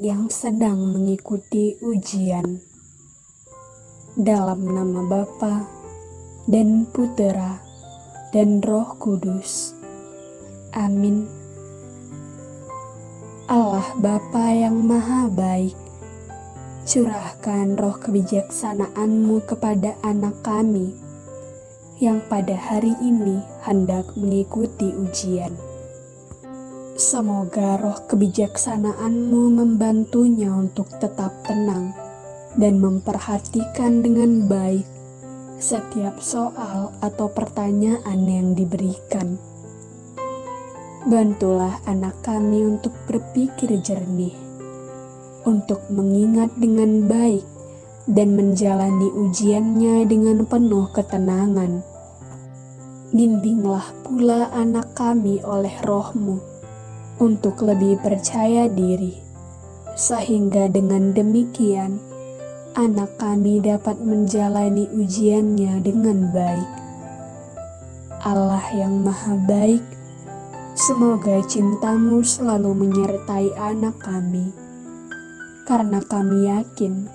yang sedang mengikuti ujian. Dalam nama Bapa dan Putera dan Roh Kudus. Amin. Allah Bapa yang Maha Baik, curahkan roh kebijaksanaan-Mu kepada anak kami yang pada hari ini hendak mengikuti ujian. Semoga roh kebijaksanaan-Mu membantunya untuk tetap tenang dan memperhatikan dengan baik setiap soal atau pertanyaan yang diberikan. Bantulah anak kami untuk berpikir jernih, untuk mengingat dengan baik dan menjalani ujiannya dengan penuh ketenangan. Bimbinglah pula anak kami oleh rohmu untuk lebih percaya diri, sehingga dengan demikian anak kami dapat menjalani ujiannya dengan baik. Allah yang Maha Baik, semoga cintamu selalu menyertai anak kami, karena kami yakin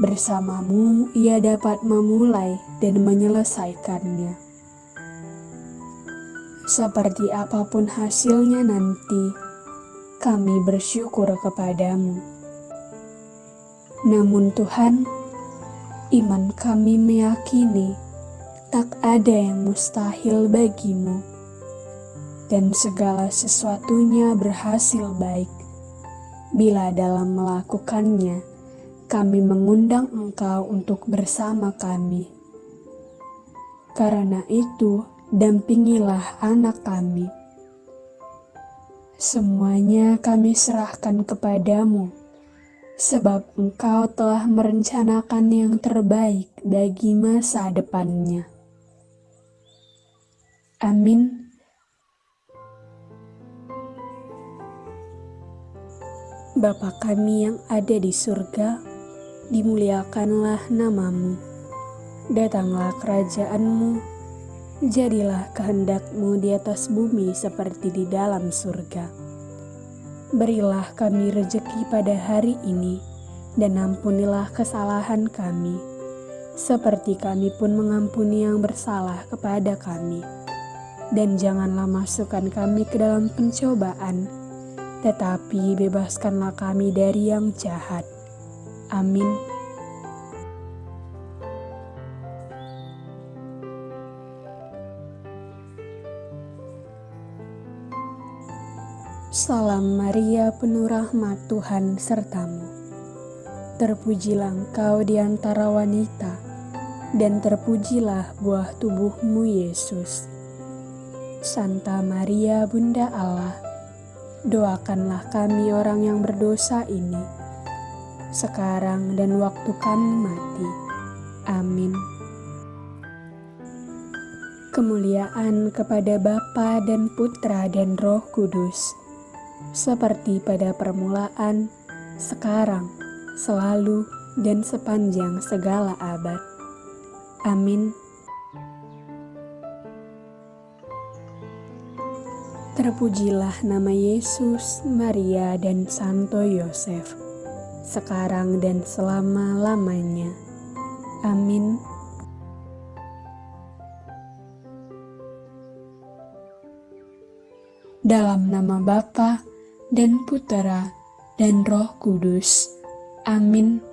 bersamamu ia dapat memulai dan menyelesaikannya seperti apa pun hasilnya nanti, kami bersyukur kepadamu. Namun Tuhan, iman kami meyakini tak ada yang mustahil bagimu, dan segala sesuatunya berhasil baik. Bila dalam melakukannya, kami mengundang Engkau untuk bersama kami. Karena itu, dampingilah anak kami. Semuanya kami serahkan kepadamu, sebab engkau telah merencanakan yang terbaik bagi masa depannya. Amin. Bapa kami yang ada di surga, dimuliakanlah namamu. Datanglah kerajaanmu, Jadilah kehendakmu di atas bumi seperti di dalam surga. Berilah kami rejeki pada hari ini, dan ampunilah kesalahan kami, seperti kami pun mengampuni yang bersalah kepada kami. Dan janganlah masukkan kami ke dalam pencobaan, tetapi bebaskanlah kami dari yang jahat. Amin. Salam Maria penuh rahmat Tuhan sertamu. Terpujilah engkau di antara wanita, dan terpujilah buah tubuhmu Yesus. Santa Maria Bunda Allah, doakanlah kami orang yang berdosa ini, sekarang dan waktu kami mati. Amin. Kemuliaan kepada Bapa dan Putra dan Roh Kudus seperti pada permulaan, sekarang, selalu, dan sepanjang segala abad. Amin. Terpujilah nama Yesus, Maria, dan Santo Yosef, sekarang dan selama-lamanya. Amin. Dalam nama Bapa dan Putera, dan Roh Kudus. Amin.